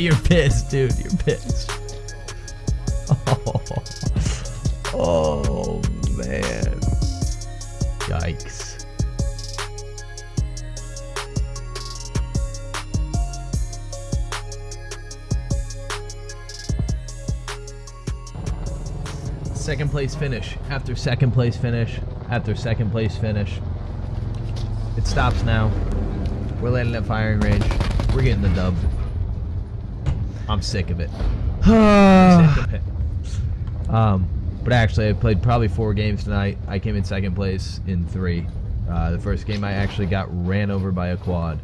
you're pissed, dude. You're pissed. Oh, oh man. Yikes. Second place finish. After second place finish. After second place finish. It stops now. We're landing at firing range. We're getting the dub. I'm sick of it. Sick of it. Um, but actually, I played probably four games tonight. I came in second place in three. Uh, the first game I actually got ran over by a quad.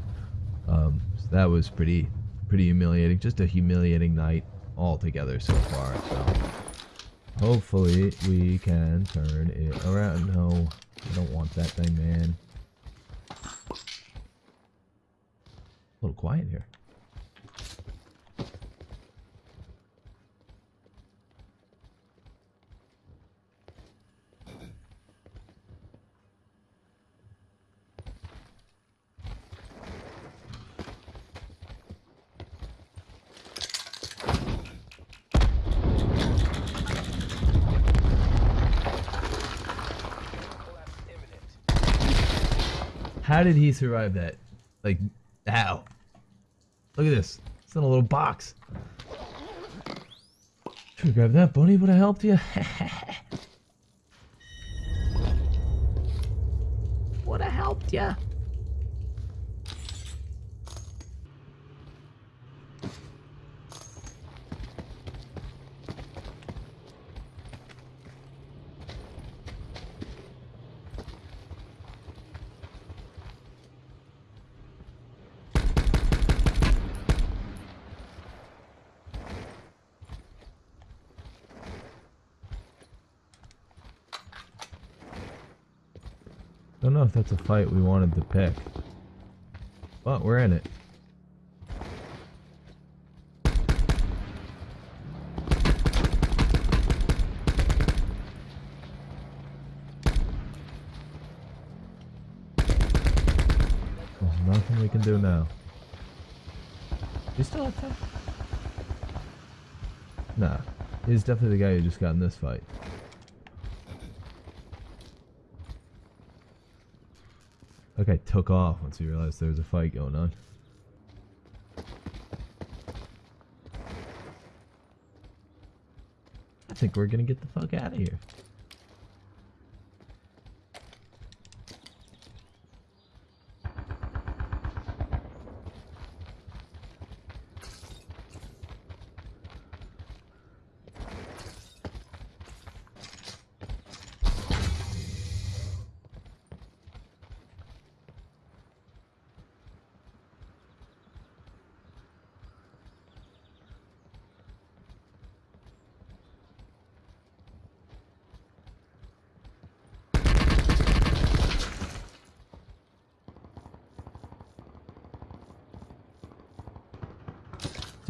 Um, so that was pretty, pretty humiliating. Just a humiliating night altogether so far. So hopefully we can turn it around. No, I don't want that thing, man. A little quiet here. How did he survive that? Like, how? Look at this. It's in a little box. Should we grab that, Bunny? Would have helped you? Would have helped you. Don't know if that's a fight we wanted to pick. But we're in it. There's nothing we can do now. You still have time? Nah. He's definitely the guy who just got in this fight. That guy took off once he realized there was a fight going on. I think we're gonna get the fuck out of here.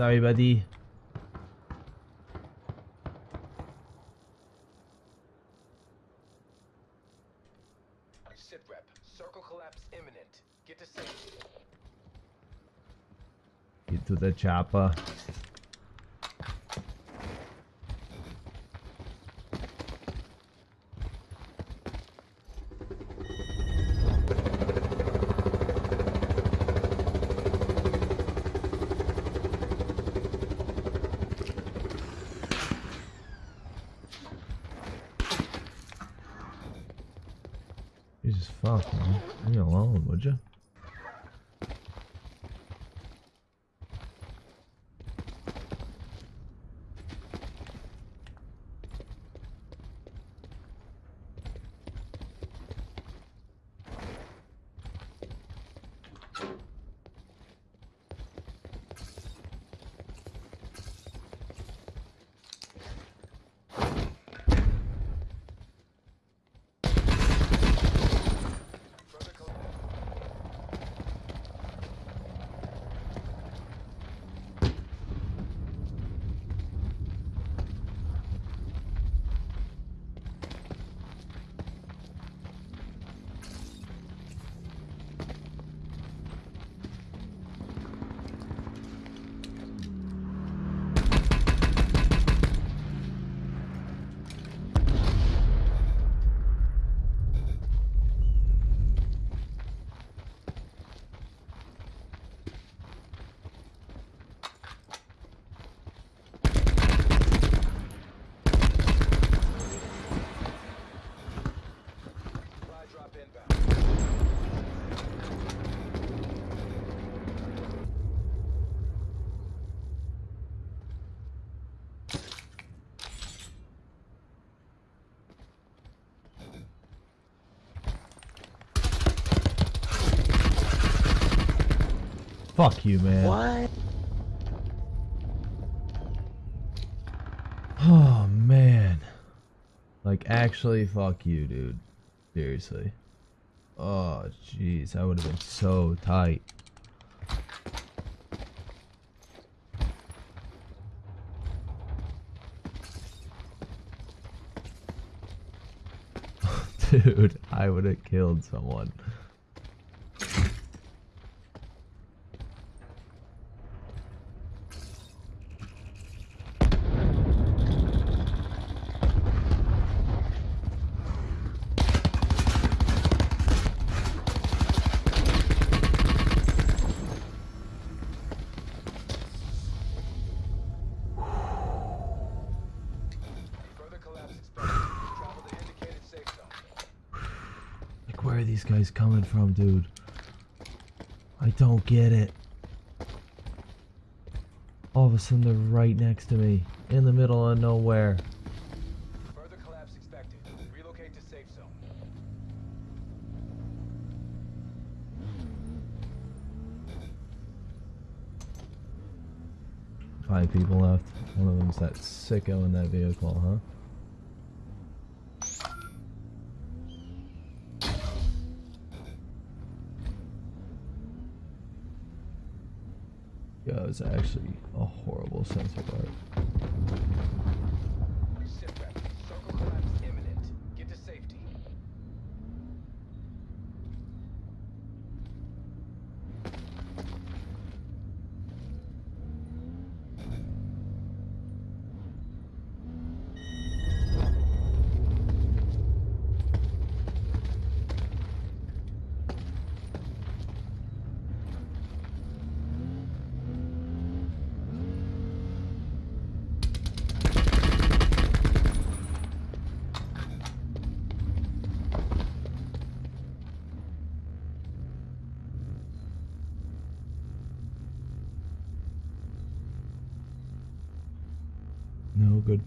Sorry, buddy. Sit rep. Circle collapse imminent. Get to safety. Get to the chopper. Fuck, man. Leave me alone, would you? Fuck you, man. What? Oh man. Like actually fuck you, dude. Seriously. Oh jeez, that would have been so tight. Dude, I would have killed someone. Are these guys coming from, dude? I don't get it. All of a sudden, they're right next to me, in the middle of nowhere. Further collapse expected. Relocate to safe zone. Five people left. One of them's that sicko in that vehicle, huh? Yeah, it's actually a horrible sense of art.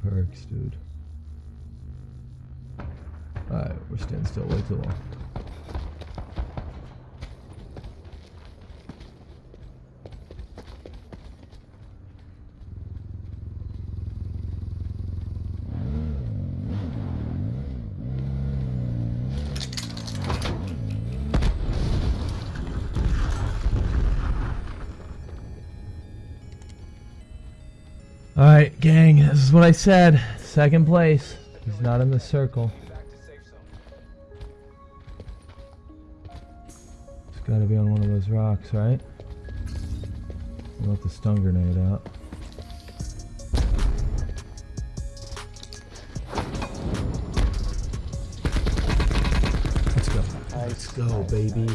Good perks, dude. Alright, we're standing still way too long. Gang, this is what I said. Second place. He's not in the circle. It's gotta be on one of those rocks, right? We'll let the stun grenade out. Let's go. Let's go, baby.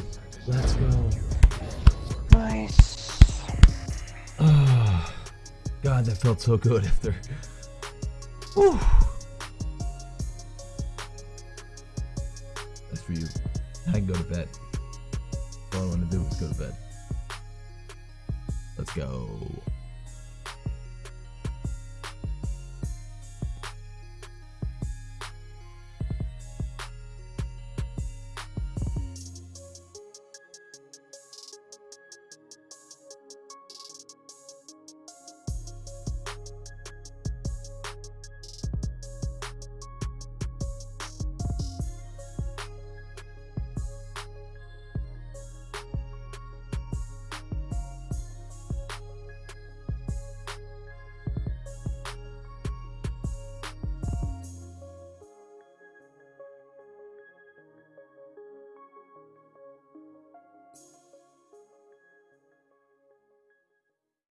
Felt so good after. Whew. That's for you. I can go to bed. All I want to do is go to bed. Let's go.